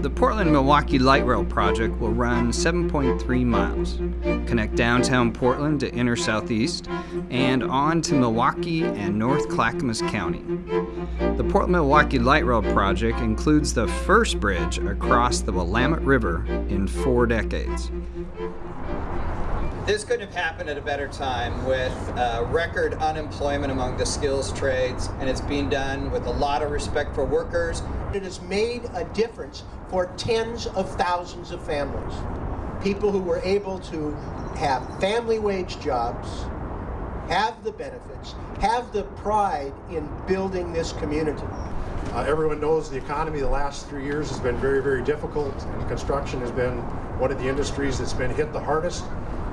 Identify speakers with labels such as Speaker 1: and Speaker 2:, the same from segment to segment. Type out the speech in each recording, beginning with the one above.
Speaker 1: The Portland-Milwaukie Light Rail project will run 7.3 miles, connect downtown Portland to inner southeast, and on to Milwaukie and North Clackamas County. The Portland-Milwaukie Light Rail project includes the first bridge across the Willamette River in four decades.
Speaker 2: This couldn't have happened at a better time with uh, record unemployment among the skills trades, and it's being done with a lot of respect for workers.
Speaker 3: It has made a difference for tens of thousands of families. People who were able to have family wage jobs, have the benefits, have the pride in building this community.
Speaker 4: Uh, everyone knows the economy the last three years has been very, very difficult, and construction has been one of the industries that's been hit the hardest.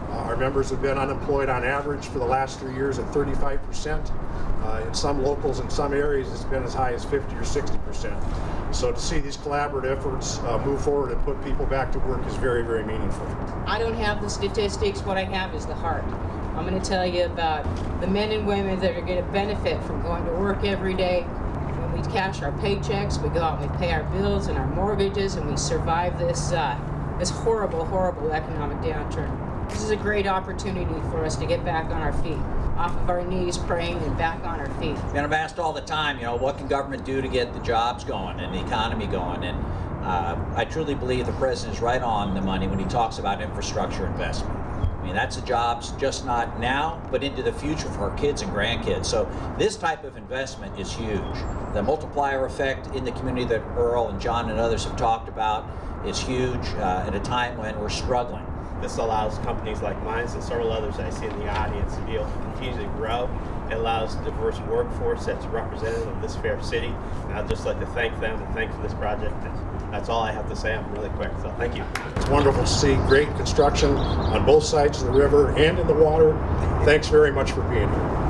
Speaker 4: Uh, our members have been unemployed on average for the last three years at 35%. Uh, in some locals, in some areas, it's been as high as 50 or 60%. So to see these collaborative efforts uh, move forward and put people back to work is very, very meaningful.
Speaker 5: I don't have the statistics. What I have is the heart. I'm going to tell you about the men and women that are going to benefit from going to work every day. When we cash our paychecks, we go out and we pay our bills and our mortgages, and we survive this uh, this horrible, horrible economic downturn. This is a great opportunity for us to get back on our feet, off of our knees praying and back on our feet.
Speaker 6: And I'm asked all the time, you know, what can government do to get the jobs going and the economy going? And uh, I truly believe the president is right on the money when he talks about infrastructure investment. I mean, that's the jobs just not now, but into the future for our kids and grandkids. So this type of investment is huge. The multiplier effect in the community that Earl and John and others have talked about is huge uh, at a time when we're struggling.
Speaker 7: This allows companies like mine and several others I see in the audience to be able to continue to grow. It allows a diverse workforce that's representative of this fair city. And I'd just like to thank them and thank for this project. That's all I have to say. I'm really quick, so thank you.
Speaker 4: It's wonderful to see great construction on both sides of the river and in the water. Thanks very much for being here.